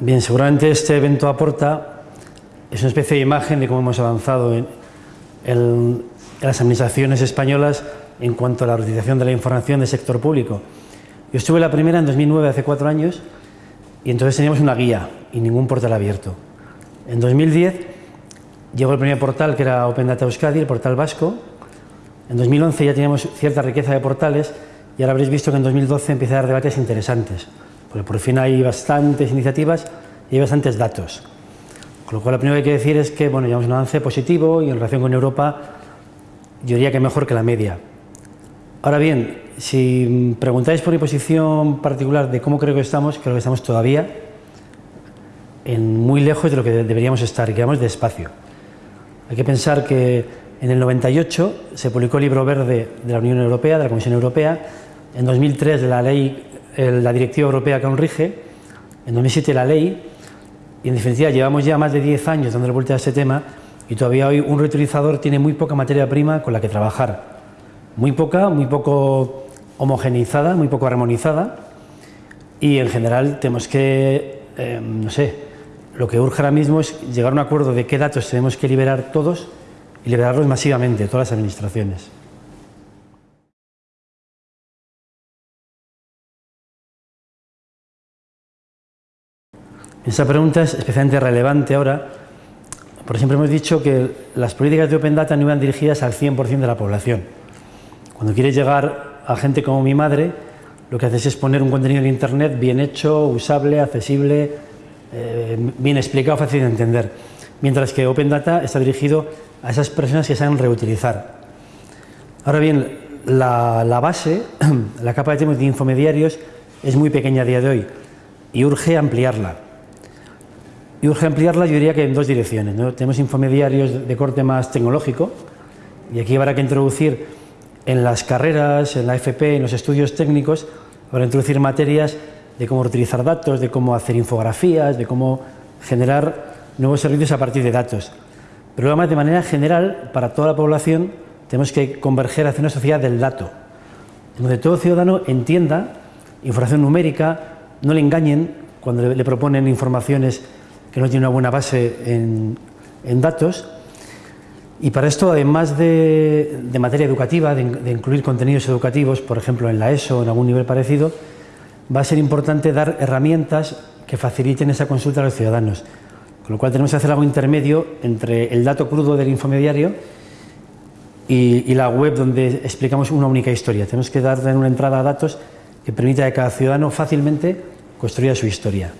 Bien, seguramente este evento aporta, es una especie de imagen de cómo hemos avanzado en, en las administraciones españolas en cuanto a la utilización de la información del sector público. Yo estuve la primera en 2009, hace cuatro años, y entonces teníamos una guía y ningún portal abierto. En 2010 llegó el primer portal que era Open Data Euskadi, el portal vasco. En 2011 ya teníamos cierta riqueza de portales y ahora habréis visto que en 2012 empieza a dar debates interesantes, porque por fin hay bastantes iniciativas y hay bastantes datos. Con lo cual, lo primero que hay que decir es que bueno, llevamos un avance positivo y en relación con Europa yo diría que mejor que la media. Ahora bien, si preguntáis por mi posición particular de cómo creo que estamos, creo que estamos todavía en muy lejos de lo que deberíamos estar y que vamos despacio. Hay que pensar que en el 98 se publicó el libro verde de la Unión Europea, de la Comisión Europea, en 2003 la ley, la directiva europea que aún rige, en 2007 la ley, y en definitiva llevamos ya más de 10 años dándole vuelta a este tema y todavía hoy un reutilizador tiene muy poca materia prima con la que trabajar. Muy poca, muy poco homogeneizada, muy poco armonizada y en general tenemos que, eh, no sé, lo que urge ahora mismo es llegar a un acuerdo de qué datos tenemos que liberar todos y liberarlos masivamente, todas las administraciones. Esa pregunta es especialmente relevante ahora, porque siempre hemos dicho que las políticas de Open Data no iban dirigidas al 100% de la población. Cuando quieres llegar a gente como mi madre, lo que haces es poner un contenido en Internet bien hecho, usable, accesible, eh, bien explicado, fácil de entender. Mientras que Open Data está dirigido a esas personas que saben reutilizar. Ahora bien, la, la base, la capa de infomediarios es muy pequeña a día de hoy y urge ampliarla. Y urge ampliarla, yo diría que en dos direcciones. ¿no? Tenemos infomediarios de corte más tecnológico, y aquí habrá que introducir en las carreras, en la FP, en los estudios técnicos, habrá que introducir materias de cómo utilizar datos, de cómo hacer infografías, de cómo generar nuevos servicios a partir de datos. Pero además, de manera general, para toda la población, tenemos que converger hacia una sociedad del dato, donde todo ciudadano entienda información numérica, no le engañen cuando le proponen informaciones que no tiene una buena base en, datos. Y para esto, además de, materia educativa, de, incluir contenidos educativos, por ejemplo en la ESO o en algún nivel parecido, va a ser importante dar herramientas que faciliten esa consulta a los ciudadanos. Con lo cual tenemos que hacer algo intermedio entre el dato crudo del infomediario y, y la web donde explicamos una única historia. Tenemos que dar una entrada a datos que permita que cada ciudadano fácilmente construya su historia.